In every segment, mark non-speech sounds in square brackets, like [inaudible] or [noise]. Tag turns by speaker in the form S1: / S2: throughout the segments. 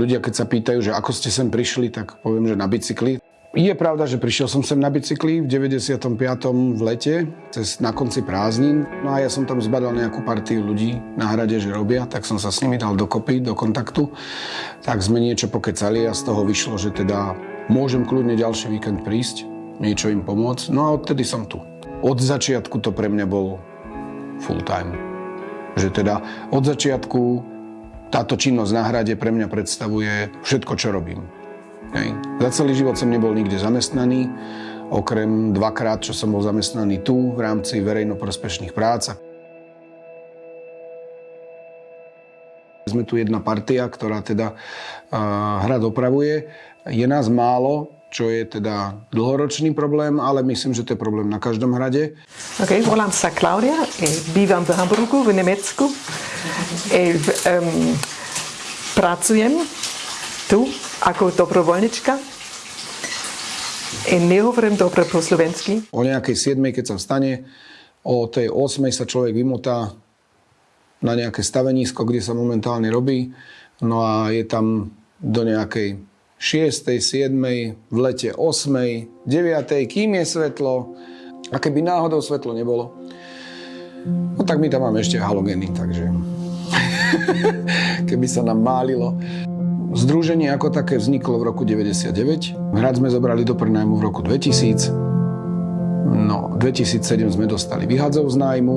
S1: ľudia, keď sa pýtajú, že ako ste sem prišli, tak poviem, že na bicykli. Je pravda, že prišiel som sem na bicykli v 95. v lete, cez, na konci prázdnin. No a ja som tam zbadal nejakú partiu ľudí na hrade, že robia, tak som sa s nimi dal dokopy, do kontaktu. Tak sme niečo pokecali a z toho vyšlo, že teda môžem kľudne ďalší víkend prísť, niečo im pomôcť. No a odtedy som tu. Od začiatku to pre mňa bol full time. Že teda od začiatku táto činnosť na hrade pre mňa predstavuje všetko, čo robím. Hej. Za celý život som nebol nikde zamestnaný, okrem dvakrát, čo som bol zamestnaný tu v rámci verejnoprospešných prác. Sme tu jedna partia, ktorá teda hrad opravuje. Je nás málo, čo je teda dlhoročný problém, ale myslím, že to je problém na každom hrade.
S2: OK, volám sa Klaudia, bývam v Hamburgu, v Nemecku. E, um, pracujem tu ako dobrovoľnička. I nehovorím dobre po slovensky.
S1: O nejakej 7, keď sa vstane, o tej 8 sa človek vymotá na nejaké stavenisko, kde sa momentálne robí. No a je tam do nejakej 6., 7., v lete 8., 9., kým je svetlo. A keby náhodou svetlo nebolo, no tak my tam máme ešte halogény, takže [laughs] keby sa nám málilo. Združenie ako také vzniklo v roku 99. Hrad sme zobrali do prenajmu v roku 2000. No, 2007 sme dostali vyhadzov z nájmu.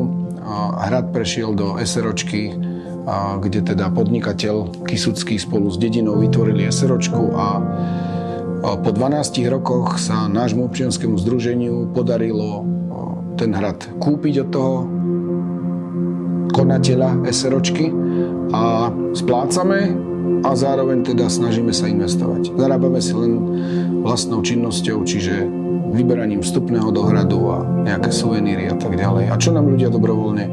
S1: Hrad prešiel do SROčky, kde teda podnikateľ Kisucký spolu s dedinou vytvorili SROčku a po 12 rokoch sa nášmu občianskému združeniu podarilo ten hrad kúpiť od toho konateľa SROčky a splácame a zároveň teda snažíme sa investovať. Zarábame si len vlastnou činnosťou, čiže vyberaním vstupného do hradu a nejaké suveníry a tak ďalej. A čo nám ľudia dobrovoľne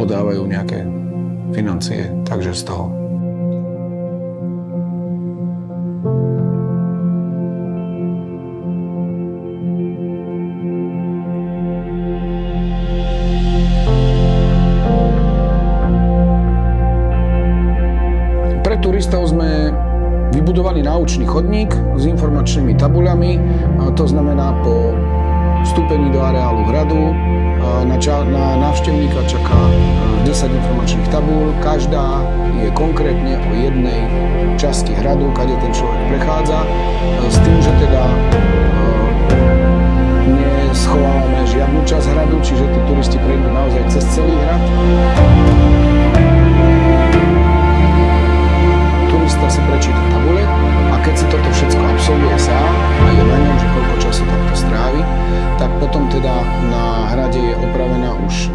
S1: podávajú nejaké financie, takže z toho vybudovali náučný chodník s informačnými tabuľami, to znamená po vstúpení do areálu hradu na, ča- na návštevníka čaká 10 informačných tabúľ. Každá je konkrétne o jednej časti hradu, kade ten človek prechádza, s tým, že teda neschovávame žiadnu časť hradu, čiže tí turisti prejdú naozaj cez celý hrad.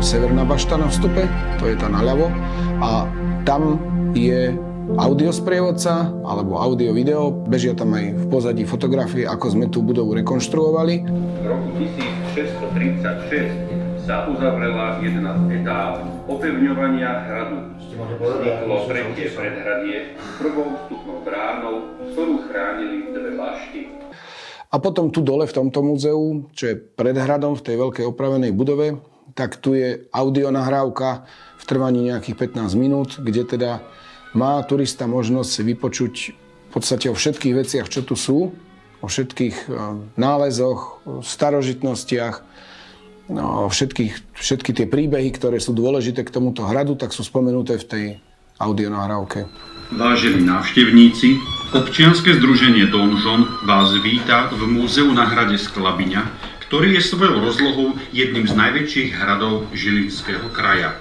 S1: Severná bašta na vstupe, to je tá naľavo a tam je audiosprievodca alebo audio-video. Bežia tam aj v pozadí fotografie, ako sme tú budovu rekonštruovali.
S3: V roku 1636 sa uzavrela jedna z etáp opevňovania hradu. Vzniklo tretie predhradie s prvou vstupnou bránou, ktorú chránili dve bašty.
S1: A potom tu dole v tomto múzeu, čo je pred hradom v tej veľkej opravenej budove, tak tu je audionahrávka v trvaní nejakých 15 minút, kde teda má turista možnosť si vypočuť v podstate o všetkých veciach, čo tu sú, o všetkých eh, nálezoch, starožitnostiach, no, všetkých, všetky tie príbehy, ktoré sú dôležité k tomuto hradu, tak sú spomenuté v tej audionahrávke.
S3: Vážení návštevníci, občianske združenie Donžon vás víta v múzeu na hrade Sklabiňa, ktorý je svojou rozlohou jedným z najväčších hradov Žilinského kraja.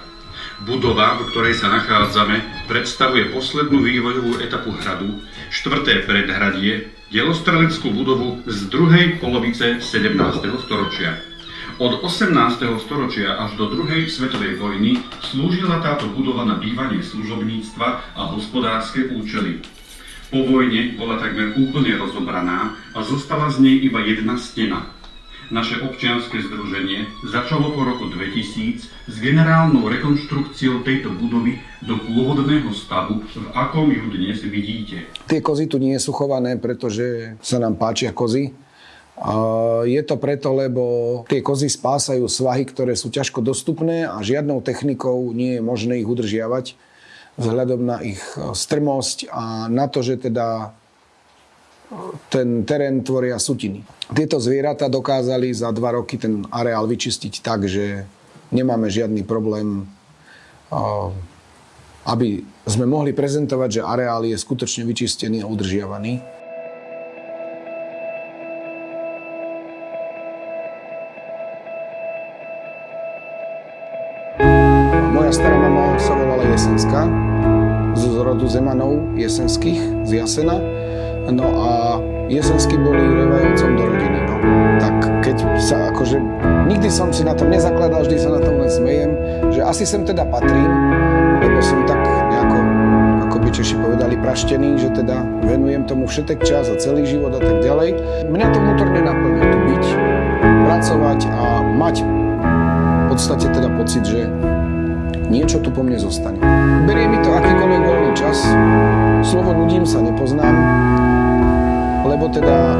S3: Budova, v ktorej sa nachádzame, predstavuje poslednú vývojovú etapu hradu, štvrté predhradie, delostreleckú budovu z druhej polovice 17. storočia. Od 18. storočia až do druhej svetovej vojny slúžila táto budova na bývanie služobníctva a hospodárske účely. Po vojne bola takmer úplne rozobraná a zostala z nej iba jedna stena. Naše občianske združenie začalo po roku 2000 s generálnou rekonštrukciou tejto budovy do pôvodného stavu, v akom ju dnes vidíte.
S1: Tie kozy tu nie sú chované, pretože sa nám páčia kozy je to preto, lebo tie kozy spásajú svahy, ktoré sú ťažko dostupné a žiadnou technikou nie je možné ich udržiavať vzhľadom na ich strmosť a na to, že teda ten terén tvoria sutiny. Tieto zvieratá dokázali za dva roky ten areál vyčistiť tak, že nemáme žiadny problém, aby sme mohli prezentovať, že areál je skutočne vyčistený a udržiavaný. Moja stará mama sa volala Jesenská, z rodu Zemanov jesenských, z Jasena. No a jesensky boli revajúcom do rodiny. No. Tak keď sa akože... Nikdy som si na tom nezakladal, vždy sa na tom len smejem, že asi sem teda patrím, lebo som tak nejako, ako by Češi povedali, praštený, že teda venujem tomu všetek čas a celý život a tak ďalej. Mňa to vnútorne naplňuje tu byť, pracovať a mať v podstate teda pocit, že niečo tu po mne zostane. Berie lebo teda